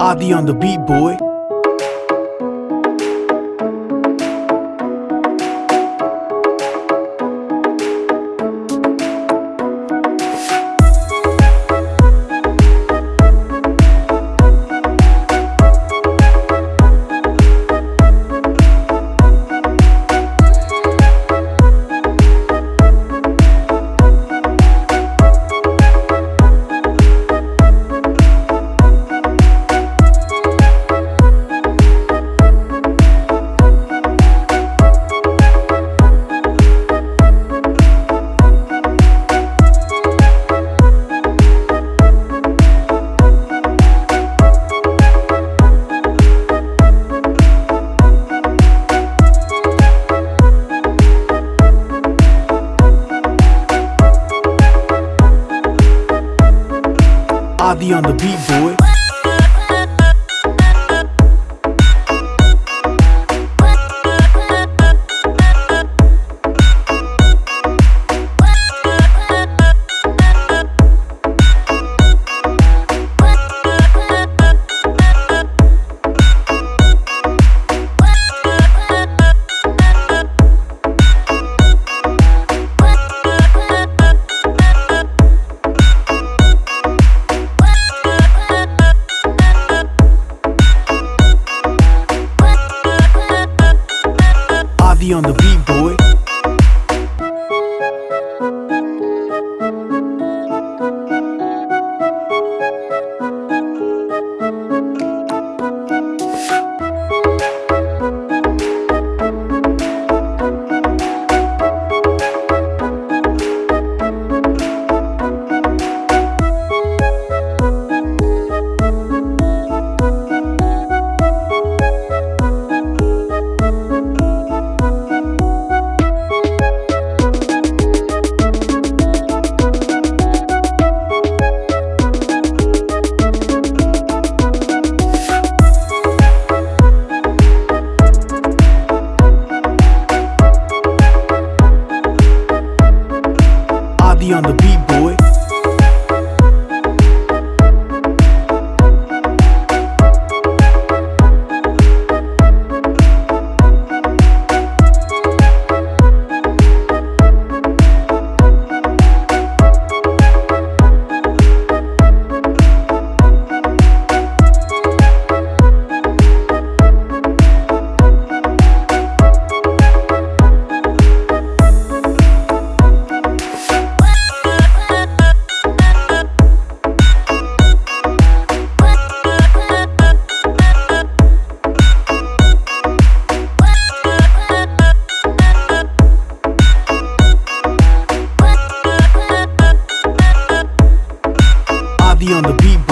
Adi on the beat, boy. Adi on the beat, boy. heavy on the beat, boy. boy. On the beat